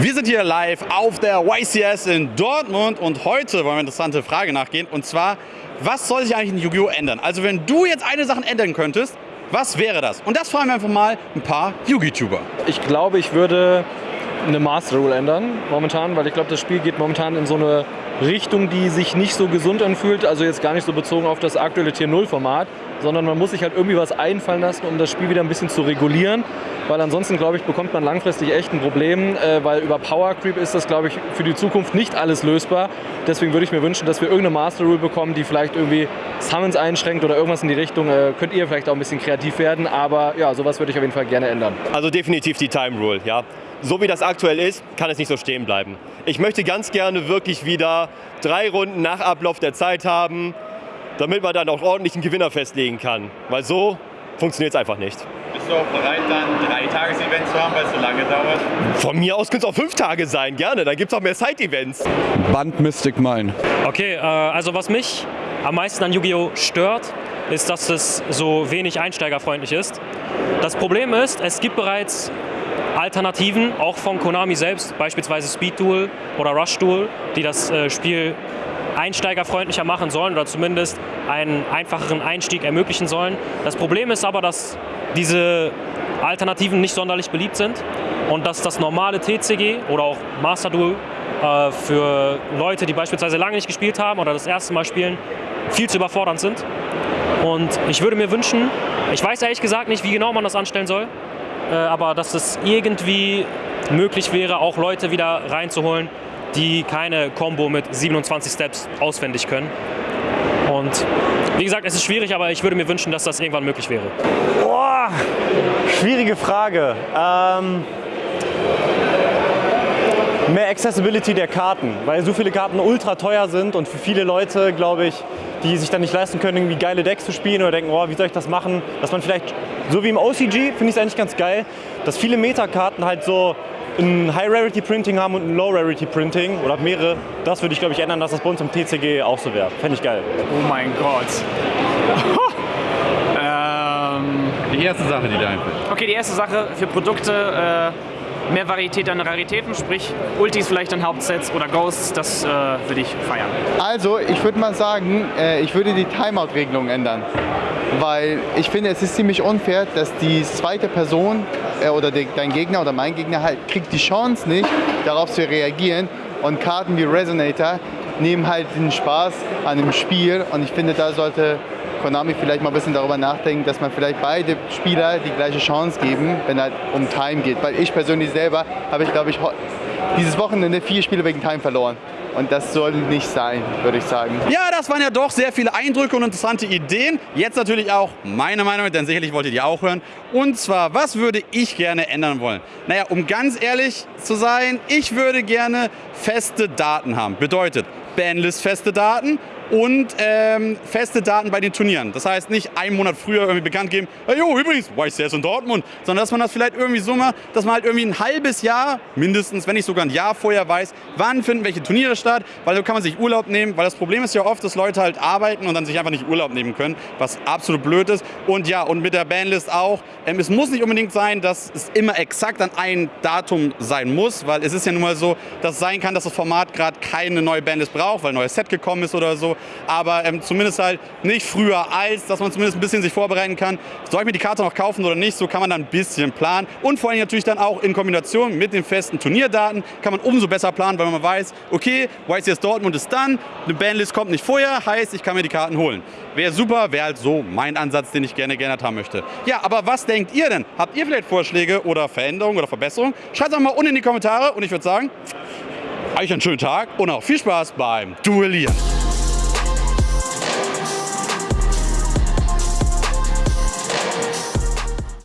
Wir sind hier live auf der YCS in Dortmund und heute wollen wir eine interessante Frage nachgehen und zwar, was soll sich eigentlich in Yu-Gi-Oh! ändern? Also wenn du jetzt eine Sache ändern könntest, was wäre das? Und das fragen wir einfach mal ein paar Yu-Gi-Tuber. Ich glaube, ich würde eine Master Rule ändern momentan, weil ich glaube, das Spiel geht momentan in so eine Richtung, die sich nicht so gesund anfühlt, also jetzt gar nicht so bezogen auf das aktuelle Tier 0 Format, sondern man muss sich halt irgendwie was einfallen lassen, um das Spiel wieder ein bisschen zu regulieren, weil ansonsten, glaube ich, bekommt man langfristig echt ein Problem, äh, weil über Power Creep ist das, glaube ich, für die Zukunft nicht alles lösbar. Deswegen würde ich mir wünschen, dass wir irgendeine Master Rule bekommen, die vielleicht irgendwie Summons einschränkt oder irgendwas in die Richtung. Äh, könnt ihr vielleicht auch ein bisschen kreativ werden, aber ja, sowas würde ich auf jeden Fall gerne ändern. Also definitiv die Time Rule, ja so wie das aktuell ist, kann es nicht so stehen bleiben. Ich möchte ganz gerne wirklich wieder drei Runden nach Ablauf der Zeit haben, damit man dann auch ordentlich einen Gewinner festlegen kann. Weil so funktioniert es einfach nicht. Bist du auch bereit, dann drei Tages-Events zu haben, weil es so lange dauert? Von mir aus können es auch fünf Tage sein, gerne. Dann gibt es auch mehr Side-Events. Band Mystic Mine. Okay, äh, also was mich am meisten an Yu-Gi-Oh! stört, ist, dass es so wenig einsteigerfreundlich ist. Das Problem ist, es gibt bereits Alternativen, auch von Konami selbst, beispielsweise Speed Duel oder Rush Duel, die das äh, Spiel einsteigerfreundlicher machen sollen oder zumindest einen einfacheren Einstieg ermöglichen sollen. Das Problem ist aber, dass diese Alternativen nicht sonderlich beliebt sind und dass das normale TCG oder auch Master Duel äh, für Leute, die beispielsweise lange nicht gespielt haben oder das erste Mal spielen, viel zu überfordernd sind. Und ich würde mir wünschen, ich weiß ehrlich gesagt nicht, wie genau man das anstellen soll, aber dass es irgendwie möglich wäre, auch Leute wieder reinzuholen, die keine Combo mit 27 Steps auswendig können. Und wie gesagt, es ist schwierig, aber ich würde mir wünschen, dass das irgendwann möglich wäre. Boah, schwierige Frage. Ähm, mehr Accessibility der Karten, weil so viele Karten ultra teuer sind und für viele Leute, glaube ich, die sich dann nicht leisten können, irgendwie geile Decks zu spielen oder denken, oh, wie soll ich das machen, dass man vielleicht, so wie im OCG, finde ich es eigentlich ganz geil, dass viele Meta-Karten halt so ein High-Rarity-Printing haben und ein Low-Rarity-Printing oder mehrere. Das würde ich, glaube ich, ändern, dass das bei uns im TCG auch so wäre. Fände ich geil. Oh mein Gott. ähm, die erste Sache, die dir einfällt. Okay, die erste Sache für Produkte, äh, mehr Varietät an Raritäten, sprich Ultis vielleicht an Hauptsets oder Ghosts, das äh, würde ich feiern. Also ich würde mal sagen, äh, ich würde die Timeout-Regelung ändern. Weil ich finde, es ist ziemlich unfair, dass die zweite Person äh, oder die, dein Gegner oder mein Gegner halt kriegt die Chance nicht, darauf zu reagieren. Und Karten wie Resonator nehmen halt den Spaß an dem Spiel. Und ich finde, da sollte Konami vielleicht mal ein bisschen darüber nachdenken, dass man vielleicht beide Spieler die gleiche Chance geben, wenn halt um Time geht. Weil ich persönlich selber habe ich, glaube ich, dieses Wochenende vier Spiele wegen Time verloren. Und das soll nicht sein, würde ich sagen. Ja, das waren ja doch sehr viele Eindrücke und interessante Ideen. Jetzt natürlich auch meine Meinung, denn sicherlich wollt ihr auch hören. Und zwar, was würde ich gerne ändern wollen? Naja, um ganz ehrlich zu sein, ich würde gerne feste Daten haben. Bedeutet, Banlist feste Daten und ähm, feste Daten bei den Turnieren. Das heißt nicht einen Monat früher irgendwie bekannt geben, hey, jo, übrigens, YCS in Dortmund, sondern dass man das vielleicht irgendwie so macht, dass man halt irgendwie ein halbes Jahr, mindestens, wenn nicht sogar ein Jahr vorher weiß, wann finden welche Turniere statt, weil so kann man sich Urlaub nehmen, weil das Problem ist ja oft, dass Leute halt arbeiten und dann sich einfach nicht Urlaub nehmen können, was absolut blöd ist. Und ja, und mit der Bandlist auch, ähm, es muss nicht unbedingt sein, dass es immer exakt an ein Datum sein muss, weil es ist ja nun mal so, dass es sein kann, dass das Format gerade keine neue Bandlist braucht, weil ein neues Set gekommen ist oder so aber ähm, zumindest halt nicht früher als, dass man zumindest ein bisschen sich vorbereiten kann. Soll ich mir die Karte noch kaufen oder nicht? So kann man dann ein bisschen planen und vor allem natürlich dann auch in Kombination mit den festen Turnierdaten kann man umso besser planen, weil man weiß, okay, YCS Dortmund ist dann, eine Bandlist kommt nicht vorher, heißt, ich kann mir die Karten holen. Wäre super, wäre halt so mein Ansatz, den ich gerne geändert haben möchte. Ja, aber was denkt ihr denn? Habt ihr vielleicht Vorschläge oder Veränderungen oder Verbesserungen? Schreibt es mal unten in die Kommentare und ich würde sagen, euch einen schönen Tag und auch viel Spaß beim Duellieren.